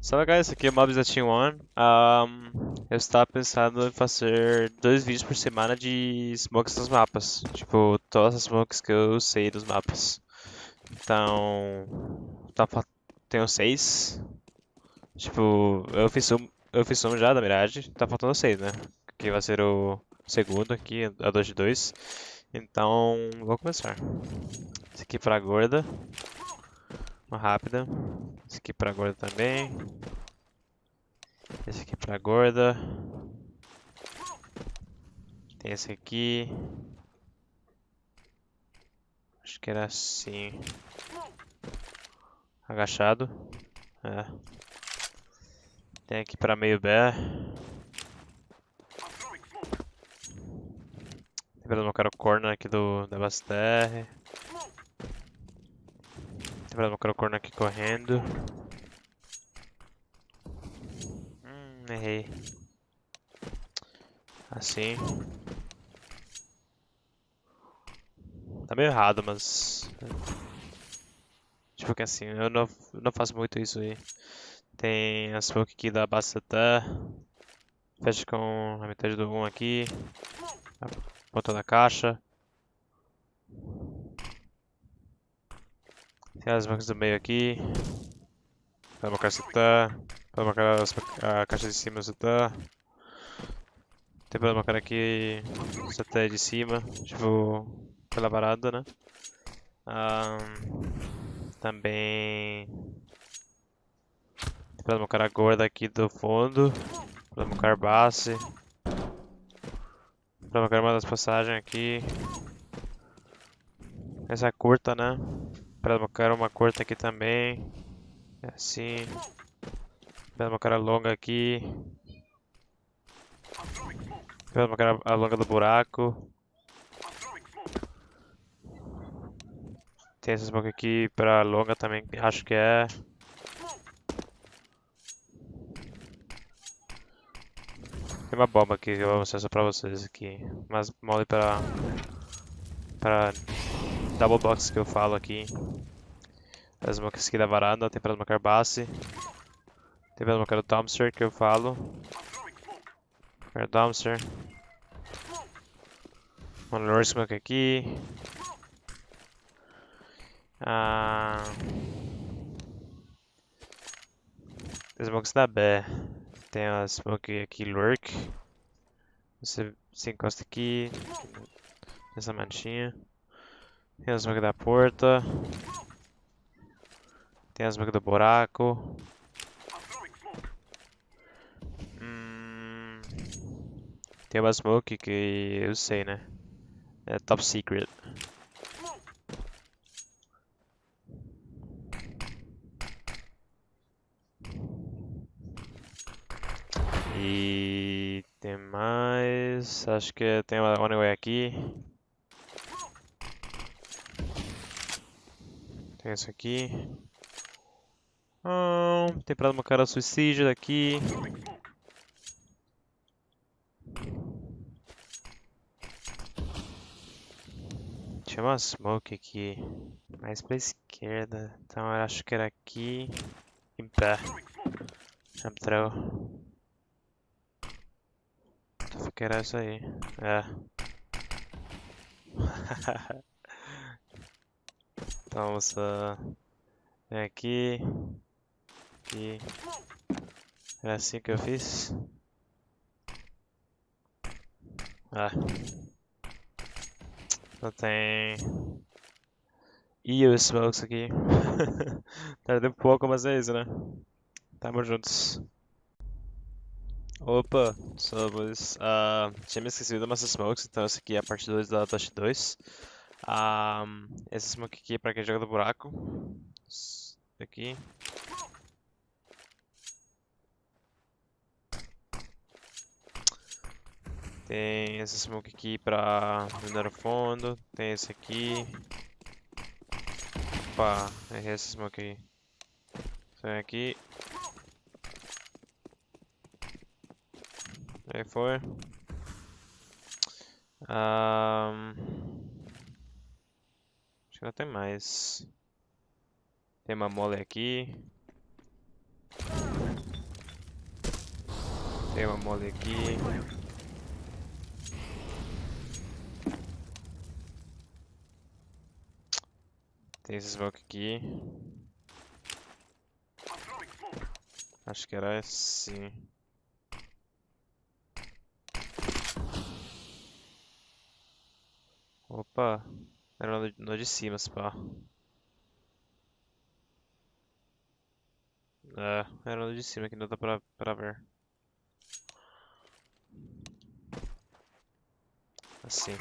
Salve guys, aqui é o Mobs da Team One. Um, eu estava pensando em fazer dois vídeos por semana de smokes nos mapas. Tipo, todas as smokes que eu sei dos mapas. Então, tá, tenho seis. Tipo, eu fiz um, eu fiz um já, na verdade. Tá faltando seis, né? Que vai ser o segundo aqui, a 2 de 2. Então, vou começar. Esse aqui pra gorda. Uma rápida. Esse aqui pra gorda também. Esse aqui pra gorda. Tem esse aqui. Acho que era assim. Agachado. É. Tem aqui pra meio B. Tem pra colocar o corner aqui do da. Tem colocar o corner aqui correndo. Hum, errei. Assim. Tá meio errado, mas... Tipo que assim, eu não, não faço muito isso aí. Tem a smoke aqui da Bastata. Fecha com a metade do 1 aqui. Ponta da caixa. Tem as smokes do meio aqui. Para marcar se tá. Para marcar a caixa de cima se tá. Tem para marcar aqui se tá de cima. Tipo, pela varanda, né? Um, também para marcar a gorda aqui do fundo. Para marcar base. Para marcar uma das passagens aqui. Essa é curta, né? Para colocar uma curta aqui também. Assim. Para colocar a longa aqui. Para colocar a longa do buraco. Tem essa smoke aqui para longa também, acho que é. Tem uma bomba aqui que eu vou mostrar só pra vocês aqui. Mas mole para para double box que eu falo aqui. As smokes aqui da varanda, tem para smoker base. Tem para smoker o dumpster que eu falo. Smoker dumpster. Um lure smoke aqui. Ah... Smokes da B. Tem a smoke aqui lurk. Você se encosta aqui. Nessa manchinha. Tem a smoke da porta. Tem a smoke do buraco. Hum, tem uma smoke que eu sei, né? É top secret. E tem mais. Acho que tem uma one way Tem isso aqui. Tem pra uma cara suicídio daqui. Tinha uma smoke aqui. Mais pra esquerda. Então eu acho que era aqui. Em pé. Jump throw. Acho que era essa aí. É. então vamos vem aqui. Aqui. Era assim que eu fiz. Ah. Não tem. E os smokes aqui. Tardei um pouco, mas é isso, né? Tamo juntos. Opa, somos. Uh, tinha me esquecido do Master Smokes, então essa aqui é a parte 2 da Touch 2. Um, esse smoke aqui é pra quem joga do buraco. Aqui. Tem esse smoke aqui pra minar o fundo. Tem esse aqui. Opa, errei esse smoke aí. Sai aqui. Aí foi. Um... Acho que não tem mais. Tem uma mole aqui. Tem uma mole aqui. Tem esse smoke aqui. Acho que era assim. Opa, era no, no de cima, se pá. É, era no de cima que não dá pra, pra ver. Assim.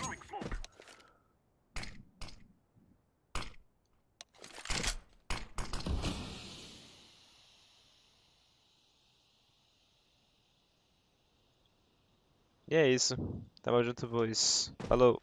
E é isso. Tamo junto, boys. Falou.